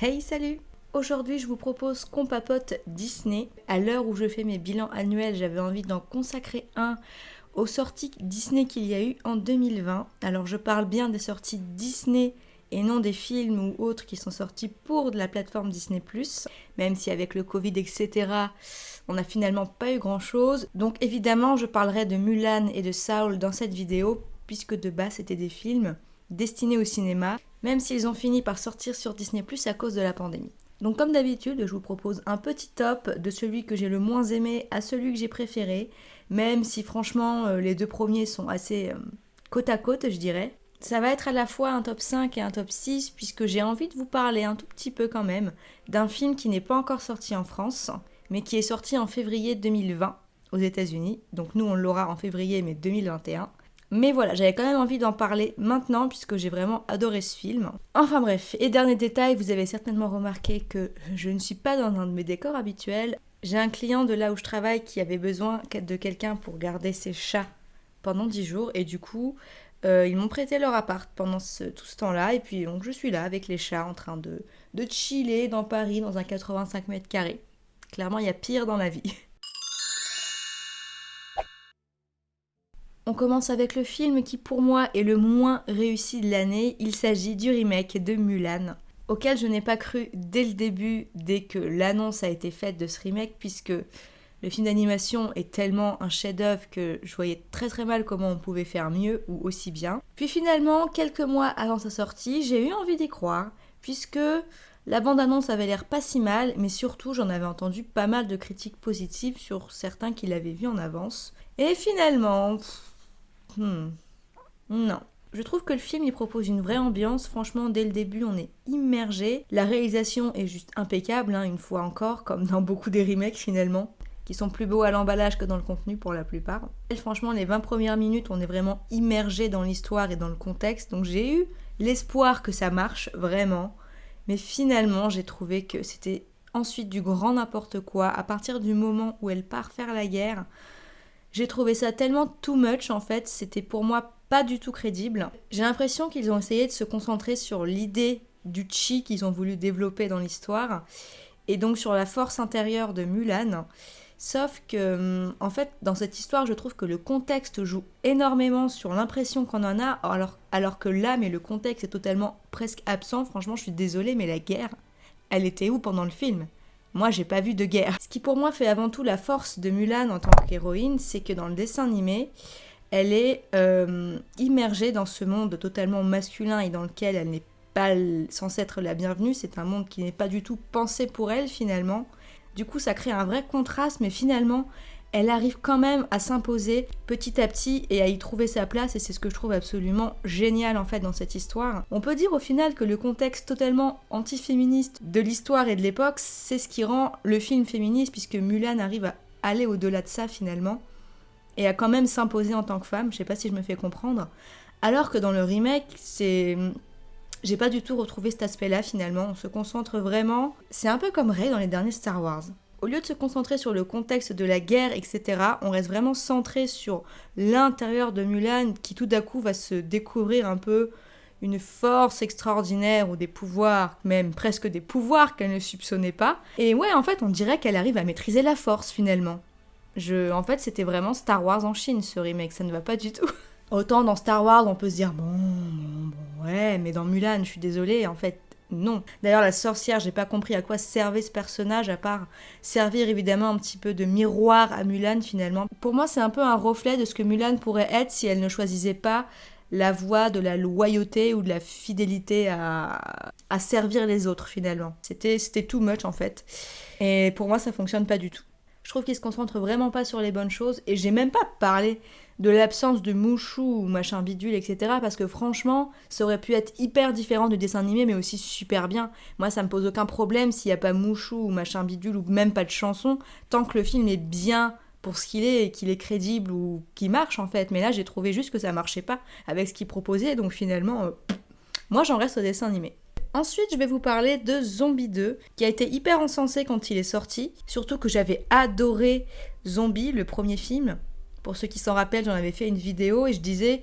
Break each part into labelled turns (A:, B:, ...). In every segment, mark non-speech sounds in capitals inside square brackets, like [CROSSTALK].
A: Hey salut Aujourd'hui je vous propose qu'on papote Disney. À l'heure où je fais mes bilans annuels, j'avais envie d'en consacrer un aux sorties Disney qu'il y a eu en 2020. Alors je parle bien des sorties Disney et non des films ou autres qui sont sortis pour de la plateforme Disney ⁇ même si avec le Covid, etc., on n'a finalement pas eu grand-chose. Donc évidemment, je parlerai de Mulan et de Saul dans cette vidéo, puisque de base, c'était des films destinés au cinéma, même s'ils ont fini par sortir sur Disney ⁇ à cause de la pandémie. Donc comme d'habitude, je vous propose un petit top de celui que j'ai le moins aimé à celui que j'ai préféré, même si franchement euh, les deux premiers sont assez euh, côte à côte, je dirais. Ça va être à la fois un top 5 et un top 6 puisque j'ai envie de vous parler un tout petit peu quand même d'un film qui n'est pas encore sorti en France, mais qui est sorti en février 2020 aux États-Unis. Donc nous on l'aura en février mais 2021. Mais voilà, j'avais quand même envie d'en parler maintenant puisque j'ai vraiment adoré ce film. Enfin bref, et dernier détail, vous avez certainement remarqué que je ne suis pas dans un de mes décors habituels. J'ai un client de là où je travaille qui avait besoin de quelqu'un pour garder ses chats pendant 10 jours et du coup, euh, ils m'ont prêté leur appart pendant tout ce temps-là et puis donc je suis là avec les chats en train de, de chiller dans Paris dans un 85 mètres carrés. Clairement, il y a pire dans la vie. [LAUGHS] On commence avec le film qui pour moi est le moins réussi de l'année. Il s'agit du remake de Mulan, auquel je n'ai pas cru dès le début, dès que l'annonce a été faite de ce remake, puisque le film d'animation est tellement un chef-d'œuvre que je voyais très très mal comment on pouvait faire mieux ou aussi bien. Puis finalement, quelques mois avant sa sortie, j'ai eu envie d'y croire, puisque la bande-annonce avait l'air pas si mal, mais surtout j'en avais entendu pas mal de critiques positives sur certains qui l'avaient vu en avance. Et finalement, Hmm. Non. Je trouve que le film il propose une vraie ambiance, franchement dès le début on est immergé. La réalisation est juste impeccable, hein, une fois encore, comme dans beaucoup des remakes finalement, qui sont plus beaux à l'emballage que dans le contenu pour la plupart. Et franchement les 20 premières minutes on est vraiment immergé dans l'histoire et dans le contexte, donc j'ai eu l'espoir que ça marche vraiment. Mais finalement j'ai trouvé que c'était ensuite du grand n'importe quoi à partir du moment où elle part faire la guerre. J'ai trouvé ça tellement too much en fait, c'était pour moi pas du tout crédible. J'ai l'impression qu'ils ont essayé de se concentrer sur l'idée du chi qu'ils ont voulu développer dans l'histoire et donc sur la force intérieure de Mulan. Sauf que, hum, en fait, dans cette histoire, je trouve que le contexte joue énormément sur l'impression qu'on en a, alors, alors que l'âme et le contexte est totalement presque absent. Franchement, je suis désolée, mais la guerre, elle était où pendant le film? Moi, j'ai pas vu de guerre. Ce qui pour moi fait avant tout la force de Mulan en tant qu'héroïne, c'est que dans le dessin animé, elle est euh, immergée dans ce monde totalement masculin et dans lequel elle n'est pas censée être la bienvenue. C'est un monde qui n'est pas du tout pensé pour elle finalement. Du coup, ça crée un vrai contraste, mais finalement, elle arrive quand même à s'imposer petit à petit et à y trouver sa place et c'est ce que je trouve absolument génial en fait dans cette histoire. On peut dire au final que le contexte totalement antiféministe de l'histoire et de l'époque, c'est ce qui rend le film féministe puisque Mulan arrive à aller au-delà de ça finalement et à quand même s'imposer en tant que femme, je sais pas si je me fais comprendre. Alors que dans le remake, c'est j'ai pas du tout retrouvé cet aspect-là finalement, on se concentre vraiment, c'est un peu comme Rey dans les derniers Star Wars au lieu de se concentrer sur le contexte de la guerre, etc., on reste vraiment centré sur l'intérieur de Mulan qui tout d'un coup va se découvrir un peu une force extraordinaire ou des pouvoirs, même presque des pouvoirs qu'elle ne soupçonnait pas. Et ouais, en fait, on dirait qu'elle arrive à maîtriser la force finalement. Je, en fait, c'était vraiment Star Wars en Chine ce remake, ça ne va pas du tout. [LAUGHS] Autant dans Star Wars, on peut se dire bon, bon, bon, ouais, mais dans Mulan, je suis désolée, en fait, non. D'ailleurs, la sorcière, j'ai pas compris à quoi servait ce personnage, à part servir évidemment un petit peu de miroir à Mulan finalement. Pour moi, c'est un peu un reflet de ce que Mulan pourrait être si elle ne choisissait pas la voie de la loyauté ou de la fidélité à, servir les autres finalement. C'était too much en fait. Et pour moi, ça fonctionne pas du tout. Je trouve qu'il se concentre vraiment pas sur les bonnes choses et j'ai même pas parlé de l'absence de Mouchou ou machin bidule, etc. Parce que franchement, ça aurait pu être hyper différent du dessin animé, mais aussi super bien. Moi, ça me pose aucun problème s'il n'y a pas Mouchou ou machin bidule ou même pas de chanson, tant que le film est bien pour ce qu'il est et qu'il est crédible ou qu'il marche en fait. Mais là, j'ai trouvé juste que ça marchait pas avec ce qu'il proposait, donc finalement, euh, moi j'en reste au dessin animé. Ensuite, je vais vous parler de Zombie 2, qui a été hyper encensé quand il est sorti, surtout que j'avais adoré Zombie, le premier film. Pour ceux qui s'en rappellent, j'en avais fait une vidéo et je disais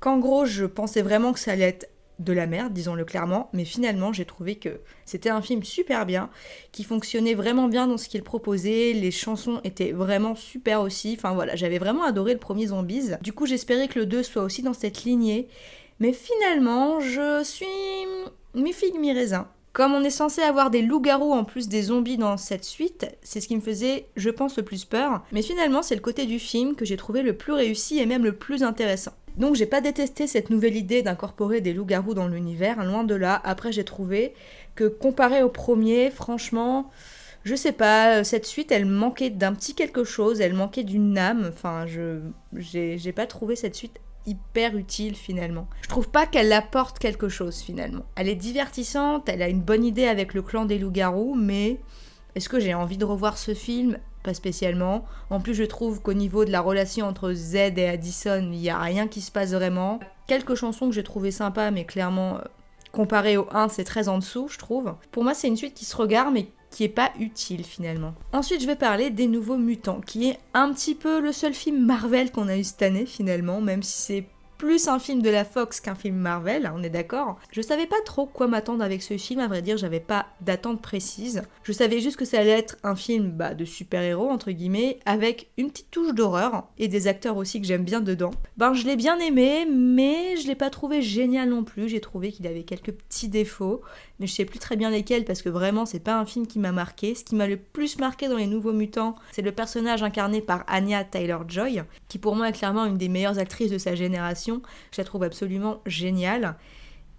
A: qu'en gros, je pensais vraiment que ça allait être de la merde, disons-le clairement, mais finalement j'ai trouvé que c'était un film super bien, qui fonctionnait vraiment bien dans ce qu'il proposait, les chansons étaient vraiment super aussi, enfin voilà, j'avais vraiment adoré le premier Zombies. Du coup j'espérais que le 2 soit aussi dans cette lignée, mais finalement je suis mi-figue mi-raisin. Comme on est censé avoir des loups-garous en plus des zombies dans cette suite, c'est ce qui me faisait, je pense, le plus peur. Mais finalement, c'est le côté du film que j'ai trouvé le plus réussi et même le plus intéressant. Donc j'ai pas détesté cette nouvelle idée d'incorporer des loups-garous dans l'univers, loin de là. Après j'ai trouvé que comparé au premier, franchement, je sais pas, cette suite elle manquait d'un petit quelque chose, elle manquait d'une âme. Enfin, je j'ai pas trouvé cette suite hyper utile finalement. Je trouve pas qu'elle apporte quelque chose finalement. Elle est divertissante, elle a une bonne idée avec le clan des loups-garous, mais est-ce que j'ai envie de revoir ce film? Pas spécialement. En plus, je trouve qu'au niveau de la relation entre Z et Addison, il n'y a rien qui se passe vraiment. Quelques chansons que j'ai trouvées sympas, mais clairement, euh, comparé au 1, c'est très en dessous, je trouve. Pour moi, c'est une suite qui se regarde, mais qui est pas utile finalement. Ensuite, je vais parler des Nouveaux Mutants, qui est un petit peu le seul film Marvel qu'on a eu cette année finalement, même si c'est plus un film de la Fox qu'un film Marvel, on est d'accord. Je savais pas trop quoi m'attendre avec ce film, à vrai dire, j'avais pas d'attente précise. Je savais juste que ça allait être un film bah, de super-héros, entre guillemets, avec une petite touche d'horreur, et des acteurs aussi que j'aime bien dedans. Ben, je l'ai bien aimé, mais je l'ai pas trouvé génial non plus, j'ai trouvé qu'il avait quelques petits défauts, mais je sais plus très bien lesquels parce que vraiment c'est pas un film qui m'a marqué. Ce qui m'a le plus marqué dans Les Nouveaux Mutants, c'est le personnage incarné par Anya Taylor-Joy, qui pour moi est clairement une des meilleures actrices de sa génération. Je la trouve absolument géniale.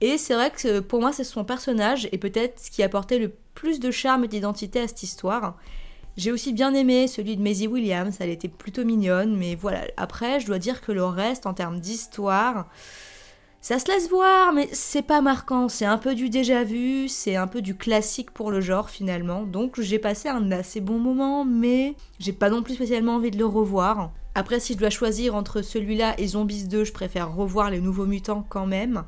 A: Et c'est vrai que pour moi c'est son personnage et peut-être ce qui apportait le plus de charme et d'identité à cette histoire. J'ai aussi bien aimé celui de Maisie Williams, elle était plutôt mignonne, mais voilà, après je dois dire que le reste en termes d'histoire, ça se laisse voir, mais c'est pas marquant. C'est un peu du déjà vu, c'est un peu du classique pour le genre finalement. Donc j'ai passé un assez bon moment, mais j'ai pas non plus spécialement envie de le revoir. Après, si je dois choisir entre celui-là et Zombies 2, je préfère revoir les nouveaux mutants quand même.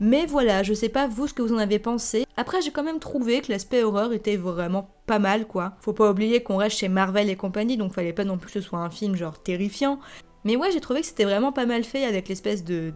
A: Mais voilà, je sais pas vous ce que vous en avez pensé. Après, j'ai quand même trouvé que l'aspect horreur était vraiment pas mal quoi. Faut pas oublier qu'on reste chez Marvel et compagnie, donc fallait pas non plus que ce soit un film genre terrifiant. Mais ouais, j'ai trouvé que c'était vraiment pas mal fait avec l'espèce de,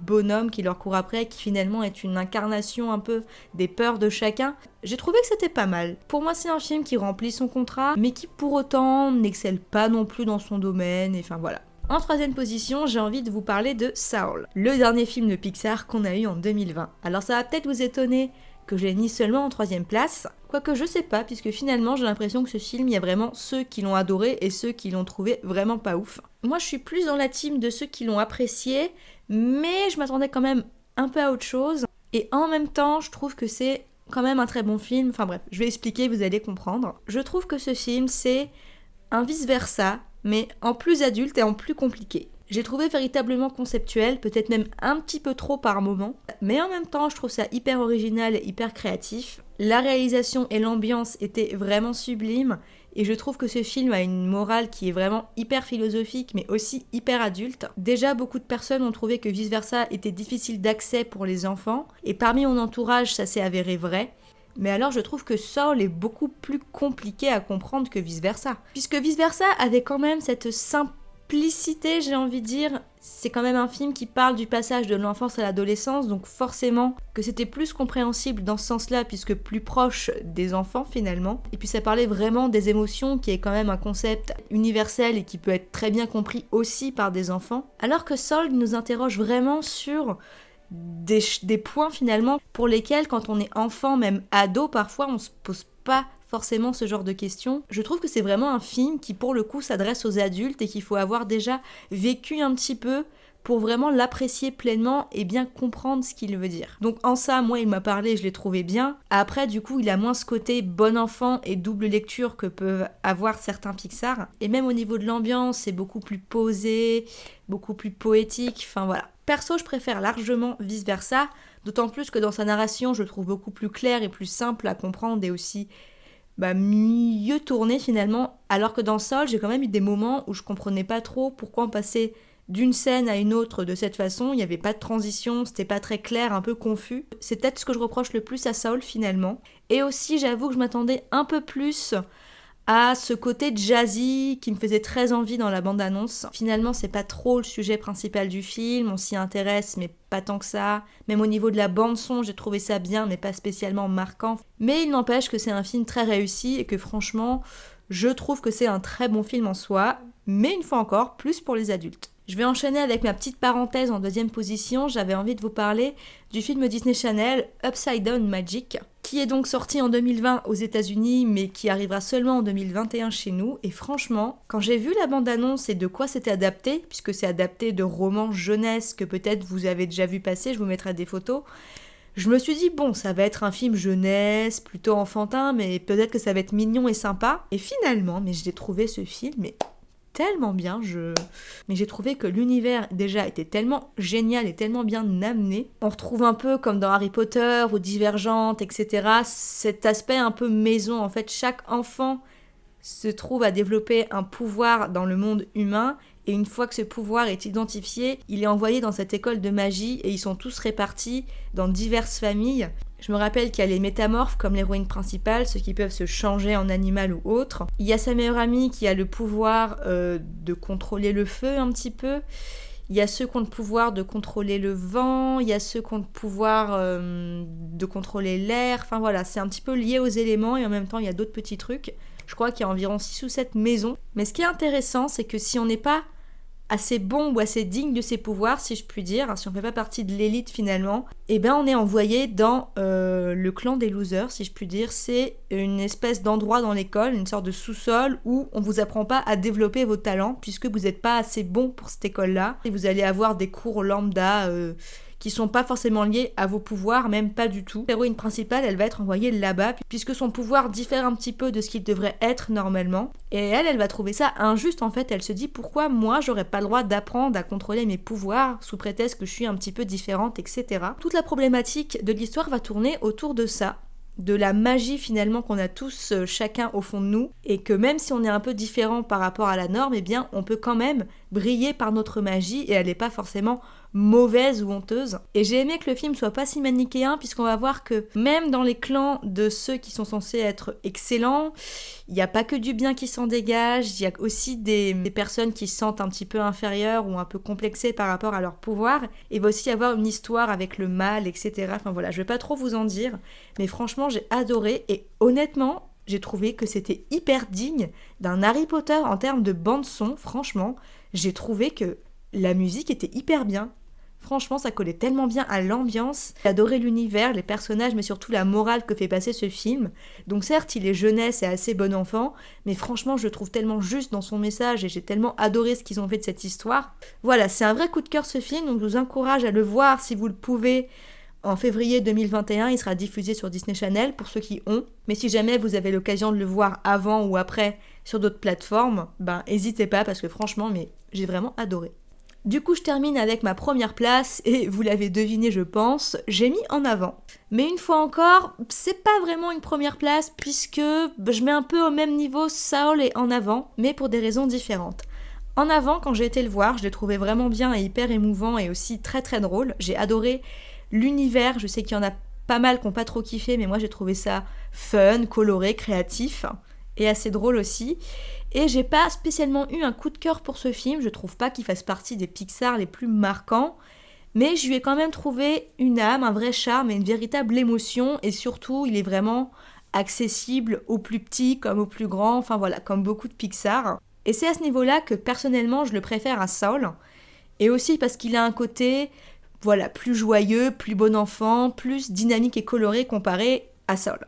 A: bonhomme qui leur court après, qui finalement est une incarnation un peu des peurs de chacun. J'ai trouvé que c'était pas mal. Pour moi, c'est un film qui remplit son contrat, mais qui pour autant n'excelle pas non plus dans son domaine, et enfin voilà. En troisième position, j'ai envie de vous parler de Saul, le dernier film de Pixar qu'on a eu en 2020. Alors ça va peut-être vous étonner que j'ai mis seulement en troisième place, quoique je sais pas, puisque finalement j'ai l'impression que ce film, il y a vraiment ceux qui l'ont adoré et ceux qui l'ont trouvé vraiment pas ouf. Moi, je suis plus dans la team de ceux qui l'ont apprécié, mais je m'attendais quand même un peu à autre chose. Et en même temps, je trouve que c'est quand même un très bon film. Enfin bref, je vais expliquer, vous allez comprendre. Je trouve que ce film, c'est un vice-versa, mais en plus adulte et en plus compliqué. J'ai trouvé véritablement conceptuel, peut-être même un petit peu trop par moment, mais en même temps je trouve ça hyper original et hyper créatif. La réalisation et l'ambiance étaient vraiment sublimes et je trouve que ce film a une morale qui est vraiment hyper philosophique mais aussi hyper adulte. Déjà beaucoup de personnes ont trouvé que Vice Versa était difficile d'accès pour les enfants et parmi mon entourage ça s'est avéré vrai. Mais alors je trouve que Saul est beaucoup plus compliqué à comprendre que Vice Versa. Puisque Vice Versa avait quand même cette simple j'ai envie de dire. C'est quand même un film qui parle du passage de l'enfance à l'adolescence, donc forcément que c'était plus compréhensible dans ce sens-là, puisque plus proche des enfants finalement. Et puis ça parlait vraiment des émotions, qui est quand même un concept universel et qui peut être très bien compris aussi par des enfants. Alors que Sold nous interroge vraiment sur des, des points finalement pour lesquels quand on est enfant, même ado, parfois on se pose pas forcément ce genre de questions. Je trouve que c'est vraiment un film qui pour le coup s'adresse aux adultes et qu'il faut avoir déjà vécu un petit peu pour vraiment l'apprécier pleinement et bien comprendre ce qu'il veut dire. Donc en ça, moi, il m'a parlé, je l'ai trouvé bien. Après, du coup, il a moins ce côté bon enfant et double lecture que peuvent avoir certains Pixar. Et même au niveau de l'ambiance, c'est beaucoup plus posé, beaucoup plus poétique. Enfin voilà. Perso, je préfère largement vice versa, d'autant plus que dans sa narration, je le trouve beaucoup plus clair et plus simple à comprendre et aussi bah, mieux tourné finalement. Alors que dans Sol, j'ai quand même eu des moments où je comprenais pas trop pourquoi on passait d'une scène à une autre de cette façon. Il n'y avait pas de transition, c'était pas très clair, un peu confus. C'est peut-être ce que je reproche le plus à Saul finalement. Et aussi, j'avoue que je m'attendais un peu plus à ce côté jazzy qui me faisait très envie dans la bande-annonce. Finalement, c'est pas trop le sujet principal du film, on s'y intéresse, mais pas tant que ça. Même au niveau de la bande-son, j'ai trouvé ça bien, mais pas spécialement marquant. Mais il n'empêche que c'est un film très réussi et que franchement, je trouve que c'est un très bon film en soi, mais une fois encore, plus pour les adultes. Je vais enchaîner avec ma petite parenthèse en deuxième position. J'avais envie de vous parler du film Disney Channel Upside Down Magic, qui est donc sorti en 2020 aux États-Unis, mais qui arrivera seulement en 2021 chez nous. Et franchement, quand j'ai vu la bande-annonce et de quoi c'était adapté, puisque c'est adapté de romans jeunesse que peut-être vous avez déjà vu passer, je vous mettrai des photos. Je me suis dit, bon, ça va être un film jeunesse, plutôt enfantin, mais peut-être que ça va être mignon et sympa. Et finalement, mais j'ai trouvé ce film, mais tellement bien. Je... Mais j'ai trouvé que l'univers déjà était tellement génial et tellement bien amené. On retrouve un peu comme dans Harry Potter ou Divergente, etc. Cet aspect un peu maison. En fait, chaque enfant se trouve à développer un pouvoir dans le monde humain et une fois que ce pouvoir est identifié, il est envoyé dans cette école de magie et ils sont tous répartis dans diverses familles. Je me rappelle qu'il y a les métamorphes comme l'héroïne principale, ceux qui peuvent se changer en animal ou autre. Il y a sa meilleure amie qui a le pouvoir euh, de contrôler le feu un petit peu. Il y a ceux qui ont le pouvoir de contrôler le vent, il y a ceux qui ont le pouvoir euh, de contrôler l'air. Enfin voilà, c'est un petit peu lié aux éléments et en même temps il y a d'autres petits trucs. Je crois qu'il y a environ 6 ou 7 maisons. Mais ce qui est intéressant, c'est que si on n'est pas assez bon ou assez digne de ses pouvoirs, si je puis dire, si on fait pas partie de l'élite finalement, eh ben on est envoyé dans euh, le clan des losers, si je puis dire. C'est une espèce d'endroit dans l'école, une sorte de sous-sol où on vous apprend pas à développer vos talents puisque vous n'êtes pas assez bon pour cette école-là. Et vous allez avoir des cours lambda. Euh, qui sont pas forcément liés à vos pouvoirs, même pas du tout. L'héroïne principale, elle va être envoyée là-bas, puisque son pouvoir diffère un petit peu de ce qu'il devrait être normalement. Et elle, elle va trouver ça injuste en fait. Elle se dit pourquoi moi j'aurais pas le droit d'apprendre à contrôler mes pouvoirs sous prétexte que je suis un petit peu différente, etc. Toute la problématique de l'histoire va tourner autour de ça de la magie finalement qu'on a tous euh, chacun au fond de nous et que même si on est un peu différent par rapport à la norme, eh bien on peut quand même briller par notre magie et elle n'est pas forcément mauvaise ou honteuse. Et j'ai aimé que le film soit pas si manichéen puisqu'on va voir que même dans les clans de ceux qui sont censés être excellents, il n'y a pas que du bien qui s'en dégage, il y a aussi des, personnes qui se sentent un petit peu inférieures ou un peu complexées par rapport à leur pouvoir. Il va aussi y avoir une histoire avec le mal, etc. Enfin voilà, je vais pas trop vous en dire, mais franchement j'ai adoré et honnêtement j'ai trouvé que c'était hyper digne d'un Harry Potter en termes de bande son. Franchement, j'ai trouvé que la musique était hyper bien. Franchement, ça collait tellement bien à l'ambiance. J'ai adoré l'univers, les personnages, mais surtout la morale que fait passer ce film. Donc certes, il est jeunesse et assez bon enfant, mais franchement, je le trouve tellement juste dans son message et j'ai tellement adoré ce qu'ils ont fait de cette histoire. Voilà, c'est un vrai coup de cœur ce film, donc je vous encourage à le voir si vous le pouvez. En février 2021, il sera diffusé sur Disney Channel pour ceux qui ont. Mais si jamais vous avez l'occasion de le voir avant ou après sur d'autres plateformes, ben n'hésitez pas parce que franchement, mais j'ai vraiment adoré. Du coup, je termine avec ma première place et vous l'avez deviné, je pense, j'ai mis en avant. Mais une fois encore, c'est pas vraiment une première place puisque je mets un peu au même niveau Saul et en avant, mais pour des raisons différentes. En avant, quand j'ai été le voir, je l'ai trouvé vraiment bien et hyper émouvant et aussi très très drôle. J'ai adoré l'univers, je sais qu'il y en a pas mal qui n'ont pas trop kiffé, mais moi j'ai trouvé ça fun, coloré, créatif et assez drôle aussi. Et j'ai pas spécialement eu un coup de cœur pour ce film, je trouve pas qu'il fasse partie des Pixar les plus marquants, mais je lui ai quand même trouvé une âme, un vrai charme et une véritable émotion, et surtout il est vraiment accessible aux plus petits comme aux plus grands, enfin voilà, comme beaucoup de Pixar. Et c'est à ce niveau-là que personnellement je le préfère à Saul, et aussi parce qu'il a un côté, voilà, plus joyeux, plus bon enfant, plus dynamique et coloré comparé à Saul.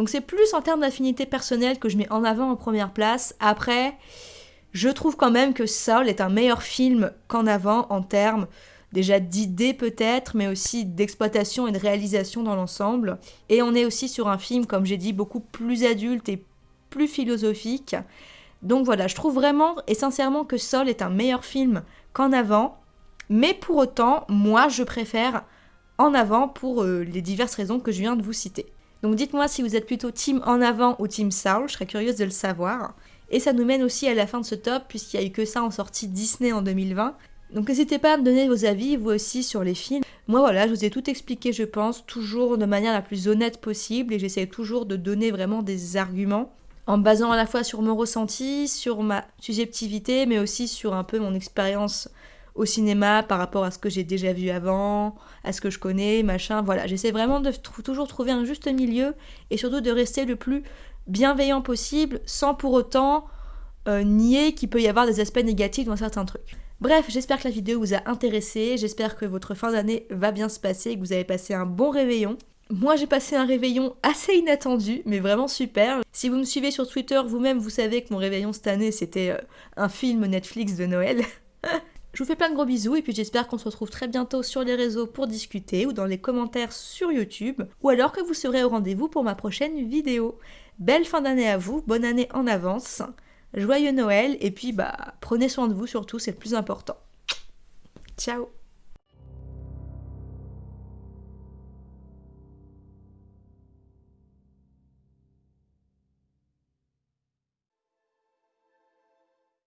A: Donc c'est plus en termes d'affinité personnelle que je mets en avant en première place. Après, je trouve quand même que Saul est un meilleur film qu'en avant en termes déjà d'idées peut-être, mais aussi d'exploitation et de réalisation dans l'ensemble. Et on est aussi sur un film, comme j'ai dit, beaucoup plus adulte et plus philosophique. Donc voilà, je trouve vraiment et sincèrement que Saul est un meilleur film qu'en avant. Mais pour autant, moi, je préfère en avant pour euh, les diverses raisons que je viens de vous citer. Donc dites-moi si vous êtes plutôt team en avant ou team Saul, je serais curieuse de le savoir. Et ça nous mène aussi à la fin de ce top, puisqu'il n'y a eu que ça en sortie Disney en 2020. Donc n'hésitez pas à me donner vos avis, vous aussi, sur les films. Moi voilà, je vous ai tout expliqué, je pense, toujours de manière la plus honnête possible, et j'essaie toujours de donner vraiment des arguments. en me basant à la fois sur mon ressenti, sur ma subjectivité, mais aussi sur un peu mon expérience au cinéma par rapport à ce que j'ai déjà vu avant, à ce que je connais, machin. Voilà, j'essaie vraiment de toujours trouver un juste milieu et surtout de rester le plus bienveillant possible sans pour autant euh, nier qu'il peut y avoir des aspects négatifs dans certains trucs. Bref, j'espère que la vidéo vous a intéressé, j'espère que votre fin d'année va bien se passer, que vous avez passé un bon réveillon. Moi j'ai passé un réveillon assez inattendu, mais vraiment super. Si vous me suivez sur Twitter, vous-même vous savez que mon réveillon cette année c'était euh, un film Netflix de Noël. [LAUGHS] Je vous fais plein de gros bisous et puis j'espère qu'on se retrouve très bientôt sur les réseaux pour discuter ou dans les commentaires sur YouTube ou alors que vous serez au rendez-vous pour ma prochaine vidéo. Belle fin d'année à vous, bonne année en avance, joyeux Noël et puis bah prenez soin de vous surtout, c'est le plus important. Ciao